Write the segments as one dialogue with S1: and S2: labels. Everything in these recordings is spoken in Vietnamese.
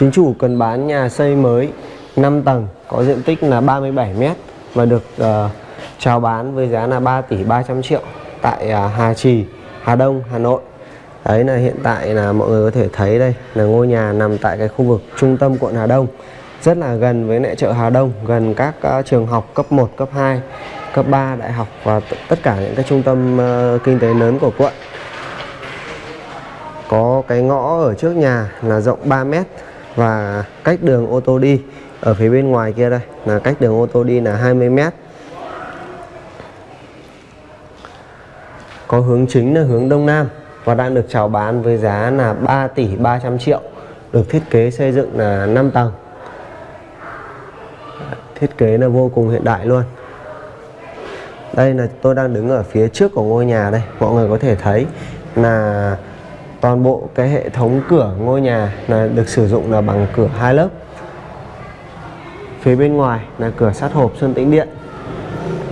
S1: Chính chủ cần bán nhà xây mới 5 tầng có diện tích là 37 m và được ờ, uh, chào bán với giá là 3 tỷ 300 triệu tại uh, Hà Trì, Hà Đông, Hà Nội. Đấy là hiện tại là mọi người có thể thấy đây là ngôi nhà nằm tại cái khu vực trung tâm quận Hà Đông rất là gần với lại chợ Hà Đông, gần các uh, trường học cấp 1, cấp 2, cấp 3, đại học và tất cả những cái trung tâm uh, kinh tế lớn của quận. Có cái ngõ ở trước nhà là rộng 3 mét và cách đường ô tô đi ở phía bên ngoài kia đây là cách đường ô tô đi là 20 mét. Có hướng chính là hướng đông nam và đang được chào bán với giá là 3 tỷ 300 triệu, được thiết kế xây dựng là 5 tầng. Thiết kế là vô cùng hiện đại luôn. Đây là tôi đang đứng ở phía trước của ngôi nhà đây, mọi người có thể thấy là toàn bộ cái hệ thống cửa ngôi nhà là được sử dụng là bằng cửa hai lớp. Phía bên ngoài là cửa sắt hộp sơn tĩnh điện.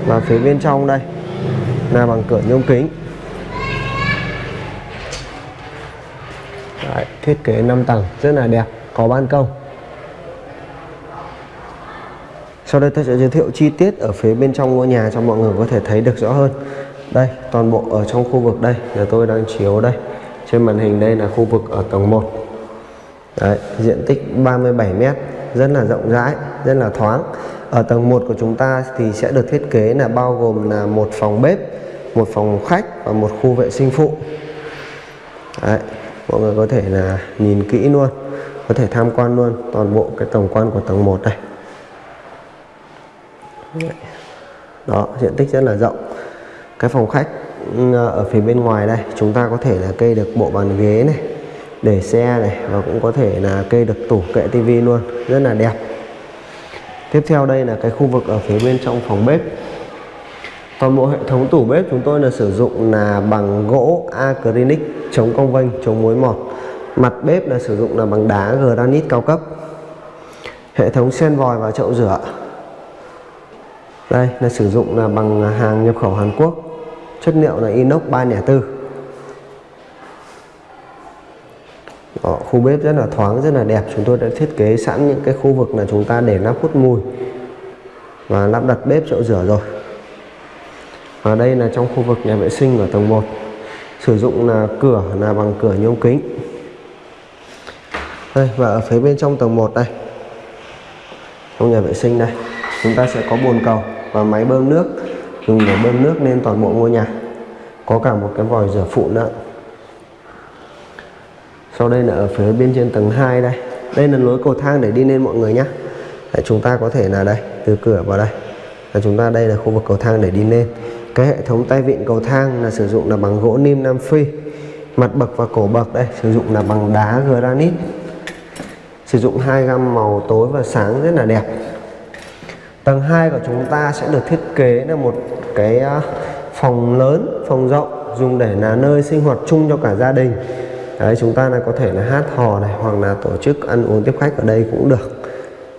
S1: Và phía bên trong đây là bằng cửa nhôm kính. Đấy, thiết kế 5 tầng rất là đẹp có ban công. Sau đây tôi sẽ giới thiệu chi tiết ở phía bên trong ngôi nhà cho mọi người có thể thấy được rõ hơn. Đây toàn bộ ở trong khu vực đây là tôi đang chiếu đây trên màn hình đây là khu vực ở tầng 1 Đấy, diện tích 37 m rất là rộng rãi rất là thoáng. Ở tầng 1 của chúng ta thì sẽ được thiết kế là bao gồm là một phòng bếp một phòng khách và một khu vệ sinh phụ. Đấy, mọi người có thể là nhìn kỹ luôn có thể tham quan luôn toàn bộ cái tổng quan của tầng 1 này. đó diện tích rất là rộng. Cái phòng khách Ờ, ở phía bên ngoài đây. Chúng ta có thể là kê được bộ bàn ghế này, để xe này, và cũng có thể là kê được tủ kệ tivi luôn. Rất là đẹp. Tiếp theo đây là cái khu vực ở phía bên trong phòng bếp. Toàn bộ hệ thống tủ bếp chúng tôi là sử dụng là bằng gỗ acrylic chống cong vênh, chống mối mọt. Mặt bếp là sử dụng là bằng đá granite cao cấp. Hệ thống sen vòi và chậu rửa. Đây, là sử dụng là bằng hàng nhập khẩu Hàn Quốc chất liệu là inox 304 Đó, ờ, khu bếp rất là thoáng rất là đẹp. Chúng tôi đã thiết kế sẵn những cái khu vực là chúng ta để nắp hút mùi và lắp đặt bếp chậu rửa rồi. Và đây là trong khu vực nhà vệ sinh ở tầng 1 sử dụng là cửa là bằng cửa nhôm kính. Đây và ở phía bên trong tầng 1 đây trong nhà vệ sinh đây chúng ta sẽ có bồn cầu và máy bơm nước dùng để bơm nước lên toàn bộ ngôi nhà. Có cả một cái vòi rửa phụ nữa. Sau đây là ở phía bên trên tầng 2 đây. Đây là lối cầu thang để đi lên mọi người nhé để chúng ta có thể là đây, từ cửa vào đây. Là chúng ta đây là khu vực cầu thang để đi lên. Cái hệ thống tay vịn cầu thang là sử dụng là bằng gỗ nim Nam Phi. Mặt bậc và cổ bậc đây, sử dụng là bằng đá granite. Sử dụng hai gam màu tối và sáng rất là đẹp. Tầng 2 của chúng ta sẽ được thiết kế là một cái phòng lớn, phòng rộng, dùng để là nơi sinh hoạt chung cho cả gia đình. Đấy, chúng ta là có thể là hát hò này, hoặc là tổ chức ăn uống tiếp khách ở đây cũng được.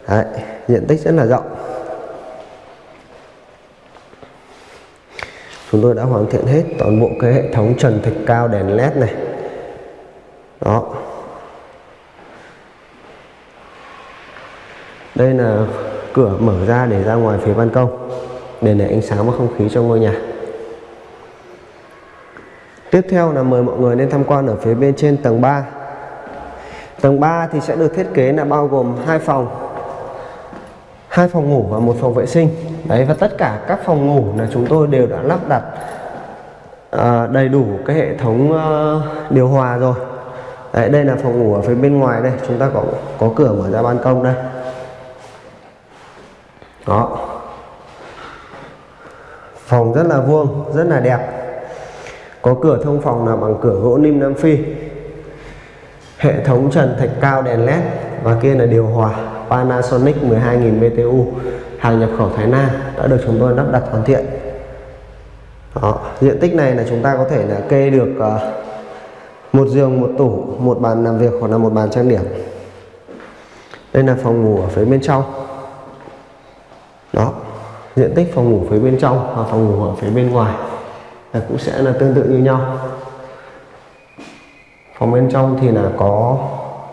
S1: Đấy, diện tích rất là rộng. Chúng tôi đã hoàn thiện hết toàn bộ cái hệ thống trần thạch cao, đèn led này. Đó. Đây là cửa mở ra để ra ngoài phía ban công để lấy ánh sáng và không khí cho ngôi nhà. Tiếp theo là mời mọi người lên tham quan ở phía bên trên tầng 3 tầng 3 thì sẽ được thiết kế là bao gồm hai phòng. Hai phòng ngủ và một phòng vệ sinh. Đấy và tất cả các phòng ngủ là chúng tôi đều đã lắp đặt à, đầy đủ cái hệ thống uh, điều hòa rồi. Đấy đây là phòng ngủ ở phía bên ngoài đây. Chúng ta có có cửa mở ra ban công đây. Đó phòng rất là vuông rất là đẹp. Có cửa thông phòng là bằng cửa gỗ nim Nam Phi. Hệ thống trần thạch cao đèn led và kia là điều hòa Panasonic 12.000 BTU hàng nhập khẩu Thái Lan đã được chúng tôi lắp đặt hoàn thiện. Đó. diện tích này là chúng ta có thể là kê được uh, một giường một tủ một bàn làm việc hoặc là một bàn trang điểm. Đây là phòng ngủ ở phía bên trong diện tích phòng ngủ phía bên trong và phòng ngủ ở phía bên ngoài là cũng sẽ là tương tự như nhau. Phòng bên trong thì là có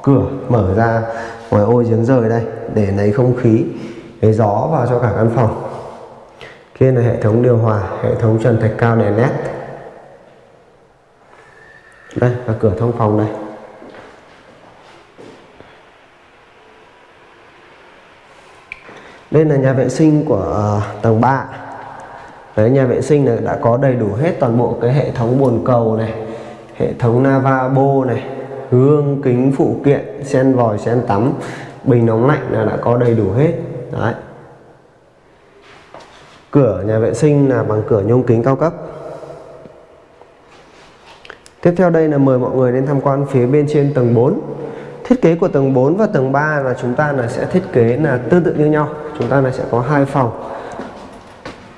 S1: cửa mở ra, ngoài ô giếng rời đây, để lấy không khí, lấy gió vào cho cả căn phòng. Kia là hệ thống điều hòa, hệ thống trần thạch cao đèn led đây là cửa thông phòng đây. Đây là nhà vệ sinh của uh, tầng 3 Đấy, nhà vệ sinh này đã có đầy đủ hết toàn bộ cái hệ thống bồn cầu này hệ thống lavabo này gương kính phụ kiện sen vòi sen tắm bình nóng lạnh là đã có đầy đủ hết. Đấy. Cửa nhà vệ sinh là bằng cửa nhôm kính cao cấp. Tiếp theo đây là mời mọi người đến tham quan phía bên trên tầng 4 thiết kế của tầng 4 và tầng 3 là chúng ta là sẽ thiết kế là tương tự như nhau chúng ta này sẽ có hai phòng.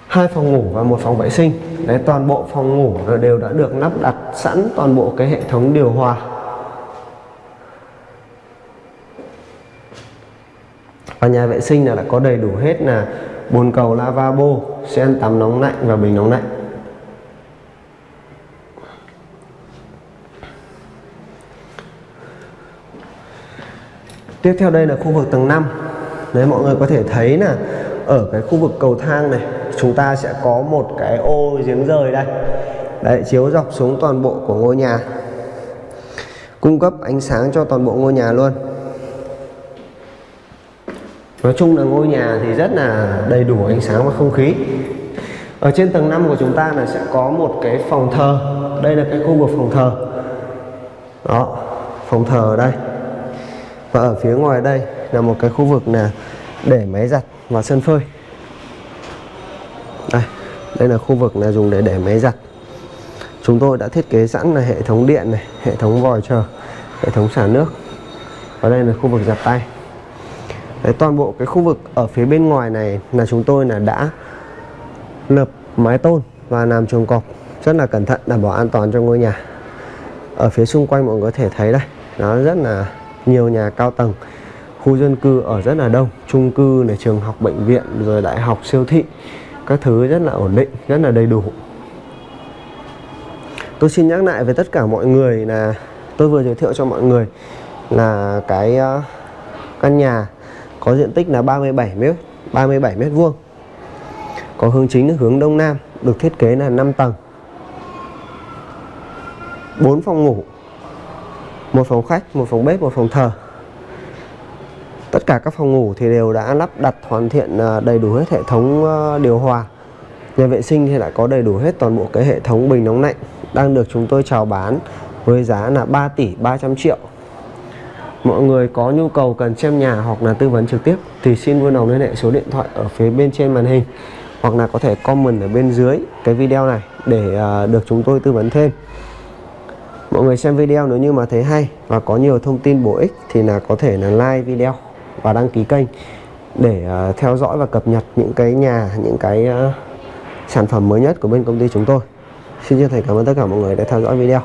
S1: Hai phòng ngủ và một phòng vệ sinh. Đấy, toàn bộ phòng ngủ đều đã được lắp đặt sẵn toàn bộ cái hệ thống điều hòa. Và nhà vệ sinh là đã có đầy đủ hết là bồn cầu, lavabo sen tắm nóng lạnh và bình nóng lạnh. Tiếp theo đây là khu vực tầng 5 đấy mọi người có thể thấy là ở cái khu vực cầu thang này chúng ta sẽ có một cái ô giếng rời đây. Đấy chiếu dọc xuống toàn bộ của ngôi nhà. Cung cấp ánh sáng cho toàn bộ ngôi nhà luôn. Nói chung là ngôi nhà thì rất là đầy đủ ánh sáng và không khí. Ở trên tầng 5 của chúng ta là sẽ có một cái phòng thờ. Đây là cái khu vực phòng thờ. Đó, phòng thờ ở đây. Và ở phía ngoài đây là một cái khu vực là để máy giặt và sân phơi. Đây, đây là khu vực là dùng để để máy giặt. Chúng tôi đã thiết kế sẵn là hệ thống điện này, hệ thống vòi chờ, hệ thống xả nước. Và đây là khu vực giặt tay. Đấy, toàn bộ cái khu vực ở phía bên ngoài này là chúng tôi là đã lợp mái tôn và làm chuồng cọp. Rất là cẩn thận đảm bảo an toàn cho ngôi nhà. Ở phía xung quanh mọi người có thể thấy đây nó rất là nhiều nhà cao tầng khu dân cư ở rất là đông chung cư này trường học bệnh viện rồi đại học siêu thị. Các thứ rất là ổn định rất là đầy đủ. Tôi xin nhắc lại với tất cả mọi người là tôi vừa giới thiệu cho mọi người là cái uh, căn nhà có diện tích là 37 mét 37 mét vuông. Có hướng chính là hướng đông nam được thiết kế là 5 tầng. 4 phòng ngủ một phòng khách một phòng bếp một phòng thờ cả các phòng ngủ thì đều đã lắp đặt hoàn thiện à, đầy đủ hết hệ thống ờ, điều hòa. Nhà vệ sinh thì đã có đầy đủ hết toàn bộ cái hệ thống bình nóng lạnh đang được chúng tôi chào bán với giá là 3 tỷ 300 triệu. Mọi người có nhu cầu cần xem nhà hoặc là tư vấn trực tiếp thì xin vui lòng liên hệ số điện thoại ở phía bên trên màn hình hoặc là có thể comment ở bên dưới cái video này để à, được chúng tôi tư vấn thêm. Mọi người xem video nếu như mà thấy hay và có nhiều thông tin bổ ích thì là có thể là like video và đăng ký kênh để à, theo dõi và cập nhật những cái nhà, những cái à, sản phẩm mới nhất của bên công ty chúng tôi. Xin chân thành cảm ơn tất cả mọi người đã theo dõi video.